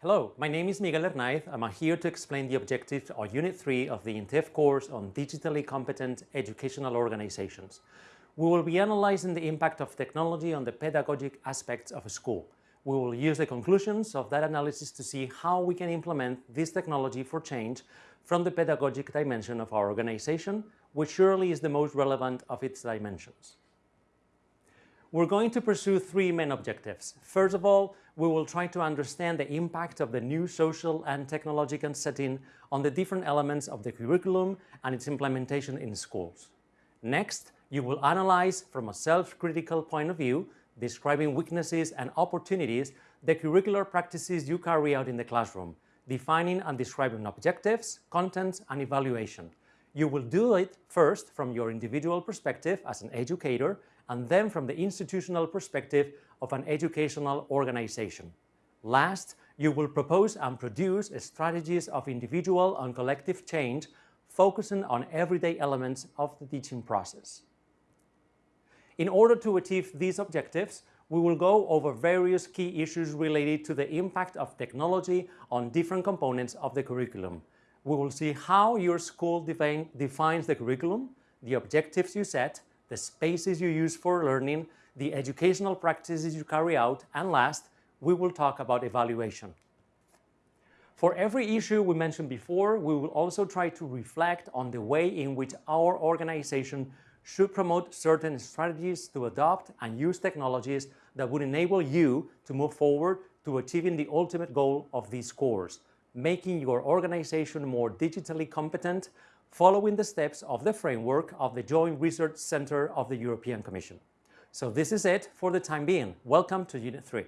Hello, my name is Miguel Hernaiz. I'm here to explain the objectives of Unit 3 of the INTEF course on digitally competent educational organizations. We will be analyzing the impact of technology on the pedagogic aspects of a school. We will use the conclusions of that analysis to see how we can implement this technology for change from the pedagogic dimension of our organization, which surely is the most relevant of its dimensions. We're going to pursue three main objectives. First of all, we will try to understand the impact of the new social and technological setting on the different elements of the curriculum and its implementation in schools. Next, you will analyze from a self-critical point of view, describing weaknesses and opportunities, the curricular practices you carry out in the classroom, defining and describing objectives, contents, and evaluation. You will do it first from your individual perspective as an educator and then from the institutional perspective of an educational organization. Last, you will propose and produce strategies of individual and collective change focusing on everyday elements of the teaching process. In order to achieve these objectives, we will go over various key issues related to the impact of technology on different components of the curriculum. We will see how your school define, defines the curriculum, the objectives you set, the spaces you use for learning, the educational practices you carry out, and last, we will talk about evaluation. For every issue we mentioned before, we will also try to reflect on the way in which our organization should promote certain strategies to adopt and use technologies that would enable you to move forward to achieving the ultimate goal of this course, making your organization more digitally competent, following the steps of the framework of the Joint Research Center of the European Commission. So this is it for the time being. Welcome to Unit 3.